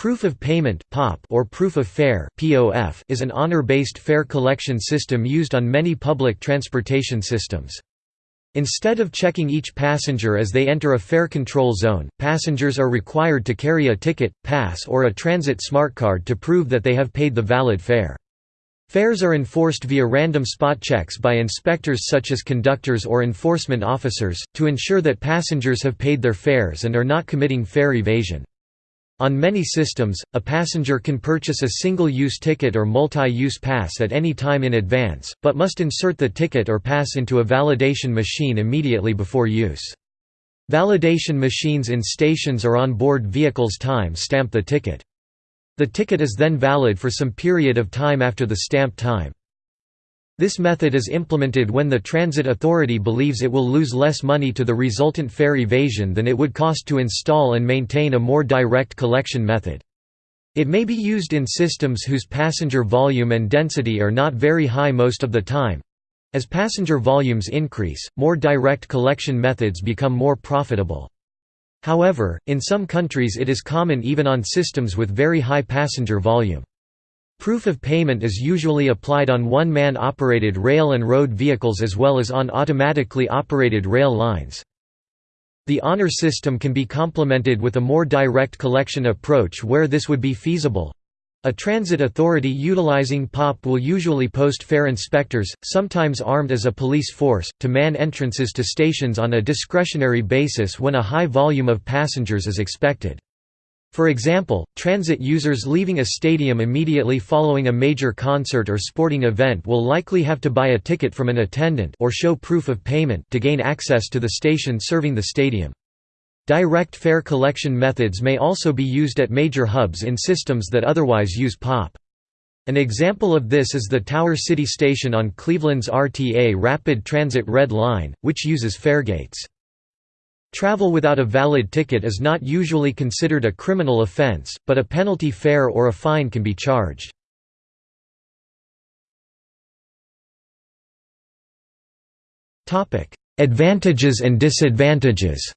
Proof of payment or proof of fare is an honor-based fare collection system used on many public transportation systems. Instead of checking each passenger as they enter a fare control zone, passengers are required to carry a ticket, pass or a transit smart card to prove that they have paid the valid fare. Fares are enforced via random spot checks by inspectors such as conductors or enforcement officers, to ensure that passengers have paid their fares and are not committing fare evasion. On many systems, a passenger can purchase a single-use ticket or multi-use pass at any time in advance, but must insert the ticket or pass into a validation machine immediately before use. Validation machines in stations or on board vehicles time stamp the ticket. The ticket is then valid for some period of time after the stamp time. This method is implemented when the transit authority believes it will lose less money to the resultant fare evasion than it would cost to install and maintain a more direct collection method. It may be used in systems whose passenger volume and density are not very high most of the time. As passenger volumes increase, more direct collection methods become more profitable. However, in some countries it is common even on systems with very high passenger volume. Proof of payment is usually applied on one-man operated rail and road vehicles as well as on automatically operated rail lines. The honor system can be complemented with a more direct collection approach where this would be feasible. A transit authority utilizing POP will usually post fare inspectors, sometimes armed as a police force, to man entrances to stations on a discretionary basis when a high volume of passengers is expected. For example, transit users leaving a stadium immediately following a major concert or sporting event will likely have to buy a ticket from an attendant or show proof of payment to gain access to the station serving the stadium. Direct fare collection methods may also be used at major hubs in systems that otherwise use POP. An example of this is the Tower City Station on Cleveland's RTA Rapid Transit Red Line, which uses faregates. Travel without a valid ticket is not usually considered a criminal offense, but a penalty fare or a fine can be charged. Advantages and disadvantages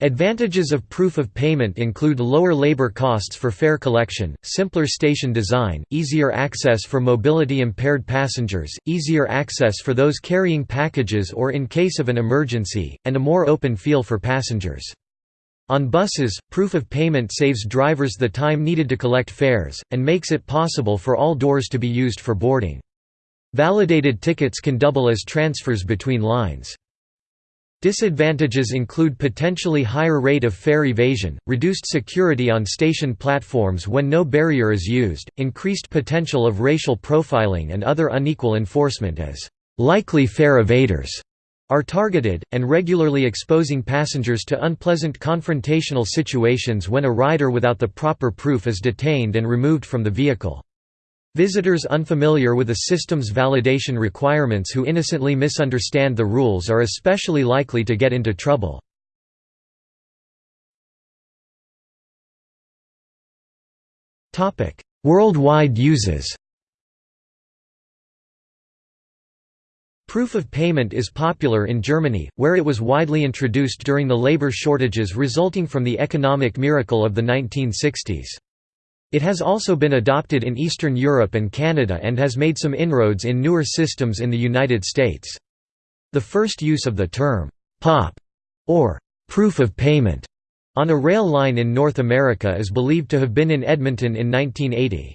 Advantages of proof of payment include lower labor costs for fare collection, simpler station design, easier access for mobility-impaired passengers, easier access for those carrying packages or in case of an emergency, and a more open feel for passengers. On buses, proof of payment saves drivers the time needed to collect fares, and makes it possible for all doors to be used for boarding. Validated tickets can double as transfers between lines. Disadvantages include potentially higher rate of fare evasion, reduced security on station platforms when no barrier is used, increased potential of racial profiling and other unequal enforcement as likely fare evaders are targeted, and regularly exposing passengers to unpleasant confrontational situations when a rider without the proper proof is detained and removed from the vehicle. Visitors unfamiliar with a system's validation requirements who innocently misunderstand the rules are especially likely to get into trouble. Worldwide uses Proof of payment is popular in Germany, where it was widely introduced during the labor shortages resulting from the economic miracle of the 1960s. It has also been adopted in Eastern Europe and Canada and has made some inroads in newer systems in the United States. The first use of the term, POP, or proof of payment, on a rail line in North America is believed to have been in Edmonton in 1980.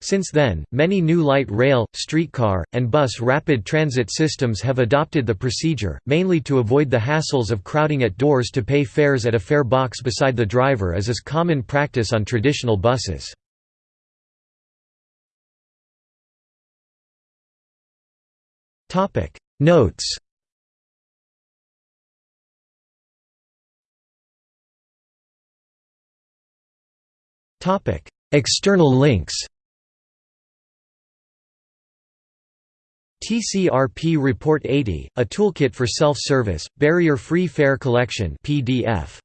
Since then, many new light rail, streetcar, and bus rapid transit systems have adopted the procedure, mainly to avoid the hassles of crowding at doors to pay fares at a fare box beside the driver as is common practice on traditional buses. Notes External links TCRP Report 80, a toolkit for self-service, barrier-free fare collection PDF.